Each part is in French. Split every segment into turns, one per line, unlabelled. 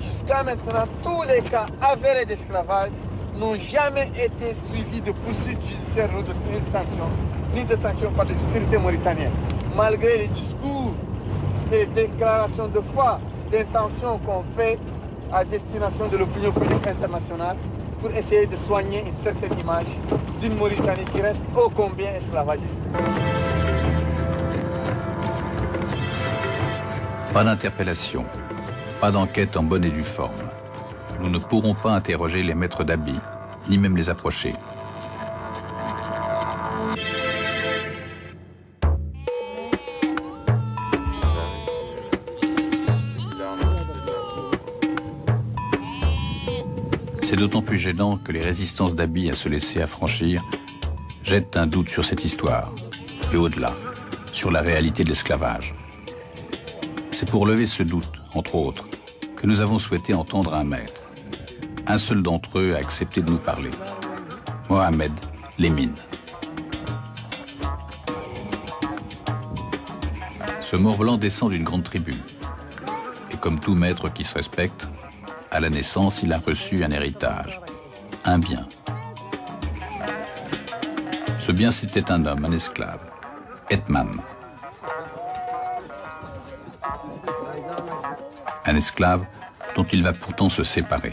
Jusqu'à maintenant, tous les cas avérés d'esclavage n'ont jamais été suivis de poursuites judiciaires ou de sanctions, ni de sanctions par les autorités mauritaniennes. Malgré les discours et déclarations de foi, d'intention qu'on fait à destination de l'opinion publique internationale pour essayer de soigner une certaine image d'une Mauritanie qui reste ô combien esclavagiste.
Pas d'interpellation, pas d'enquête en bonne et due forme. Nous ne pourrons pas interroger les maîtres d'habits, ni même les approcher. C'est d'autant plus gênant que les résistances d'habits à se laisser affranchir jettent un doute sur cette histoire, et au-delà, sur la réalité de l'esclavage. C'est pour lever ce doute, entre autres, que nous avons souhaité entendre un maître. Un seul d'entre eux a accepté de nous parler. Mohamed Lemine. Ce mort blanc descend d'une grande tribu. Et comme tout maître qui se respecte, à la naissance, il a reçu un héritage, un bien. Ce bien, c'était un homme, un esclave, Etman. Un esclave dont il va pourtant se séparer.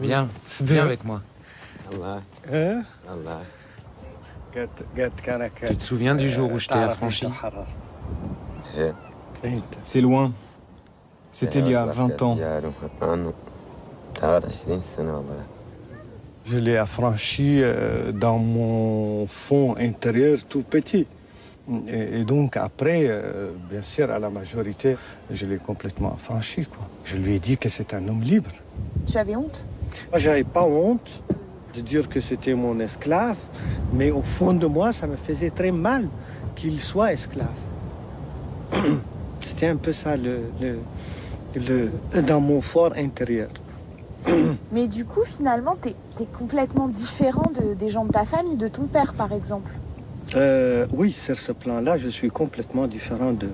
Viens, viens avec moi.
Hein?
Tu te souviens du jour où je t'ai affranchi?
C'est loin. C'était il y a 20 ans. Je l'ai affranchi euh, dans mon fond intérieur tout petit. Et, donc après, euh, bien sûr, à la majorité, je l'ai complètement affranchi. Quoi. Je lui ai dit que c'est un homme libre.
Tu avais honte?
Moi, j'avais pas honte de dire que c'était mon esclave, mais au fond de moi, ça me faisait très mal qu'il soit esclave. C'était un peu ça le, le, dans mon fort intérieur.
Mais du coup, finalement, tu es, complètement différent de, des gens de ta famille, de ton père, par exemple.
Euh, oui, sur ce plan-là, je suis complètement différent de...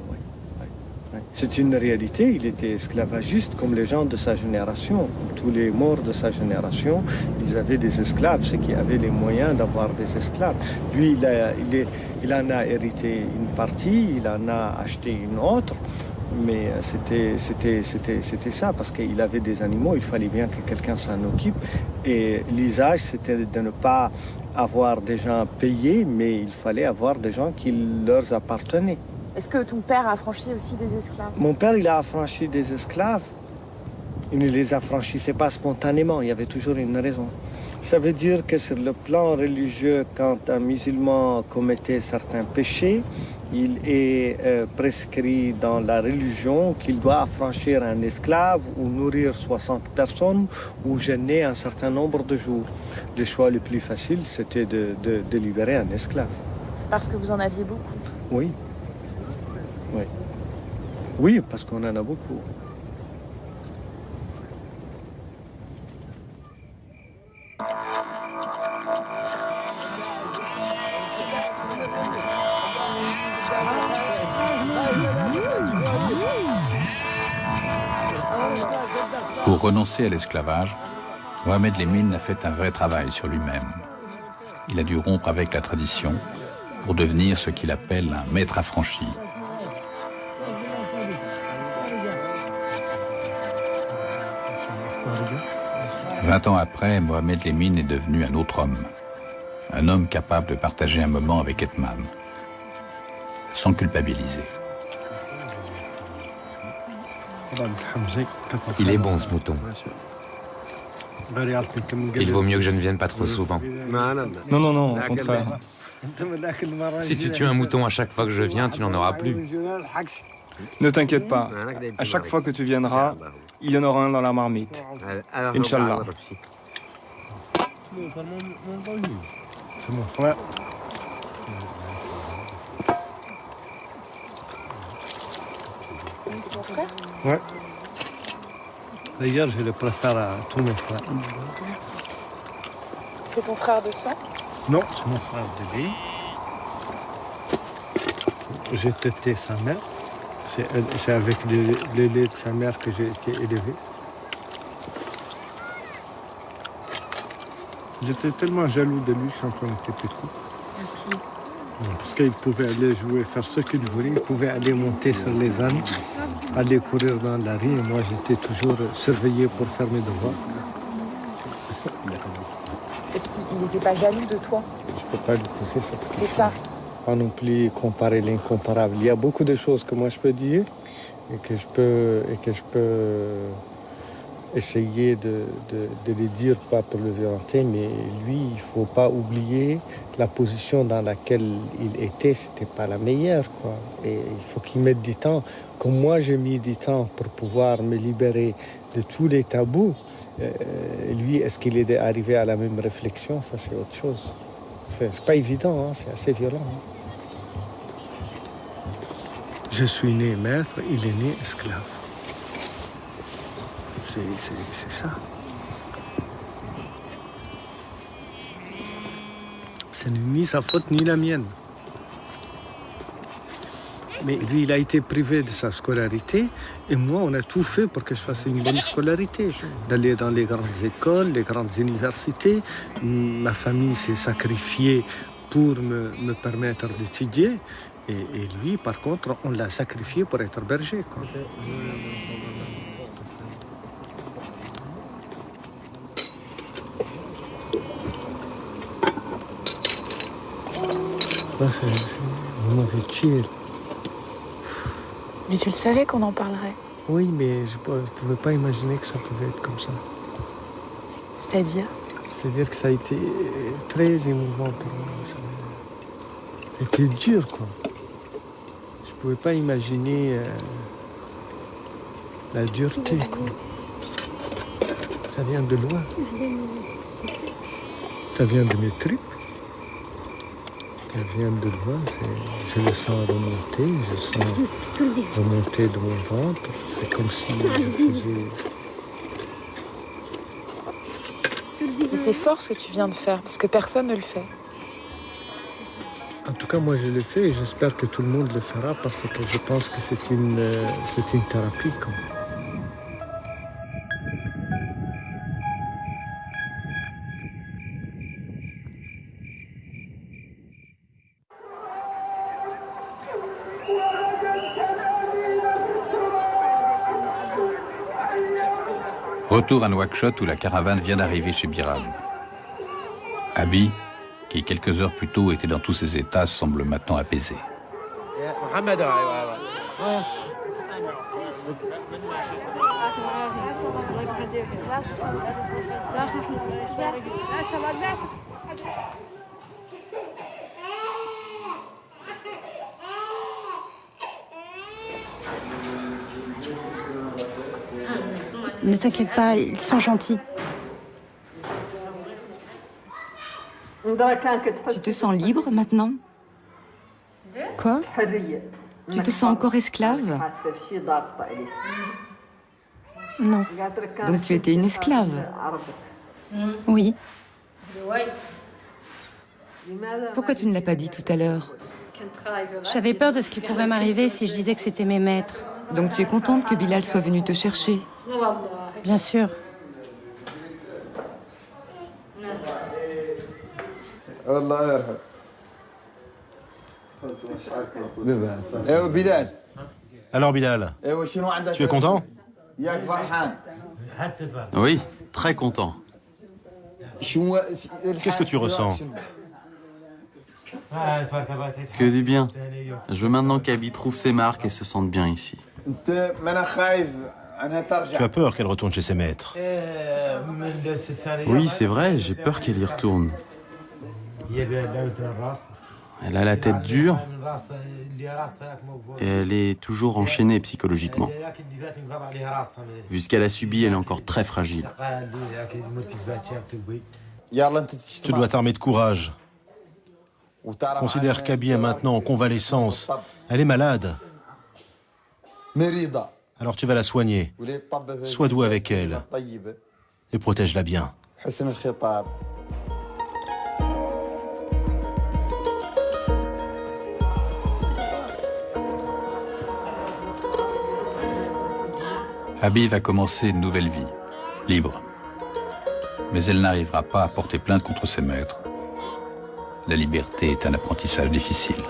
C'est une réalité, il était esclavagiste comme les gens de sa génération, tous les morts de sa génération, ils avaient des esclaves, ceux qui avaient les moyens d'avoir des esclaves. Lui, il, il, il en a hérité une partie, il en a acheté une autre, mais euh, c'était ça, parce qu'il avait des animaux, il fallait bien que quelqu'un s'en occupe. Et l'usage, c'était de ne pas avoir des gens payés, mais il fallait avoir des gens qui leur appartenaient.
Est-ce que ton père a affranchi aussi des esclaves?
Mon père, il a affranchi des esclaves. Il ne les affranchissait pas spontanément, il y avait toujours une raison. Ça veut dire que sur le plan religieux, quand un musulman commettait certains péchés, il est euh, prescrit dans la religion qu'il doit affranchir un esclave ou nourrir 60 personnes ou gêner un certain nombre de jours. Le choix le plus facile, c'était de, de libérer un esclave.
Parce que vous en aviez beaucoup
Oui. Oui. Oui, parce qu'on en a beaucoup.
Pour renoncer à l'esclavage, Mohamed Lemine a fait un vrai travail sur lui-même. Il a dû rompre avec la tradition pour devenir ce qu'il appelle un maître affranchi. Vingt ans après, Mohamed Lemine est devenu un autre homme. Un homme capable de partager un moment avec Etman, sans culpabiliser.
Il est bon ce mouton. Il vaut mieux que je ne vienne pas trop souvent.
Non, non, non, au contraire.
Si tu tues un mouton à chaque fois que je viens, tu n'en auras plus.
Ne t'inquiète pas. À chaque fois que tu viendras, il y en aura un dans la marmite. Inch'Allah.
Ton frère
Ouais. D'ailleurs, je le préfère à tous mes frères.
C'est ton frère de sang
Non, c'est mon frère de vie. j'ai têté sa mère. C'est avec le, lait de sa mère que j'ai été élevé. J'étais tellement jaloux de lui quand on était petit. Parce qu'il pouvait aller jouer, faire ce qu'il voulait. Il pouvait aller monter sur les ânes, aller courir dans la rue. Et moi, j'étais toujours surveillé pour faire mes devoirs.
Est-ce qu'il n'était pas jaloux de toi?
Je ne peux pas lui poser cette question.
C'est ça.
Pas non plus comparer l'incomparable. Il y a beaucoup de choses que moi je peux dire et que je peux, et que je peux essayer de, de, les dire, pas pour le violenter, mais lui, il ne faut pas oublier la position dans laquelle il était, c'était pas la meilleure. Quoi. Et il faut qu'il mette du temps. Comme moi, j'ai mis du temps pour pouvoir me libérer de tous les tabous. Euh, lui, est-ce qu'il est arrivé à la même réflexion? Ça, c'est autre chose. C'est pas évident, hein, c'est assez violent. Hein. Je suis né maître, il est né esclave. C'est ça. Ce n'est ni sa faute ni la mienne. Mais lui, il a été privé de sa scolarité et moi, on a tout fait pour que je fasse une bonne scolarité. D'aller dans les grandes écoles, les grandes universités. Ma famille s'est sacrifiée pour me, me permettre d'étudier. Et, lui, par contre, on l'a sacrifié pour être berger. M'avez tué.
Mais tu le savais qu'on en parlerait.
Oui, mais je ne pouvais pas imaginer que ça pouvait être comme ça.
C'est-à-dire?
C'est-à-dire que ça a été très émouvant pour moi. Ça a été dur, quoi. Je ne pouvais pas imaginer euh, la dureté, quoi. Ça vient de loin. Ça vient de mes tripes. Ça vient de loin, je le sens remonter, je sens remonter de mon ventre. C'est comme si je faisais...
Et c'est fort ce que tu viens de faire, parce que personne ne le fait.
En tout cas, moi je le fais et j'espère que tout le monde le fera parce que je pense que c'est une, euh, une thérapie. Quand même.
Retour à Nouakchott où la caravane vient d'arriver chez Biram. Abi, qui quelques heures plus tôt était dans tous ses états, semble maintenant apaisé.
Ne t'inquiète pas, ils sont gentils.
Tu te sens libre maintenant?
Quoi?
Tu te sens encore esclave?
Non.
Donc tu étais une esclave?
Oui.
Pourquoi tu ne l'as pas dit tout à l'heure?
J'avais peur de ce qui pourrait m'arriver si je disais que c'était mes maîtres.
Donc tu es contente que Bilal soit venu te chercher
Bien sûr.
Alors Bilal, tu es content
Oui, très content.
Qu'est-ce que tu ressens
Que du bien. Je veux maintenant qu'Abby trouve ses marques et se sente bien ici.
Tu as peur qu'elle retourne chez ses maîtres
Oui, c'est vrai, j'ai peur qu'elle y retourne. Elle a la tête dure et elle est toujours enchaînée psychologiquement. Vu ce qu'elle a subi, elle est encore très fragile.
Tu dois t'armer de courage. Considère qu'Abby est maintenant en convalescence. Elle est malade. Alors tu vas la soigner. Sois doux avec elle et protège-la bien.
Habib a commencé une nouvelle vie, libre. Mais elle n'arrivera pas à porter plainte contre ses maîtres. La liberté est un apprentissage difficile.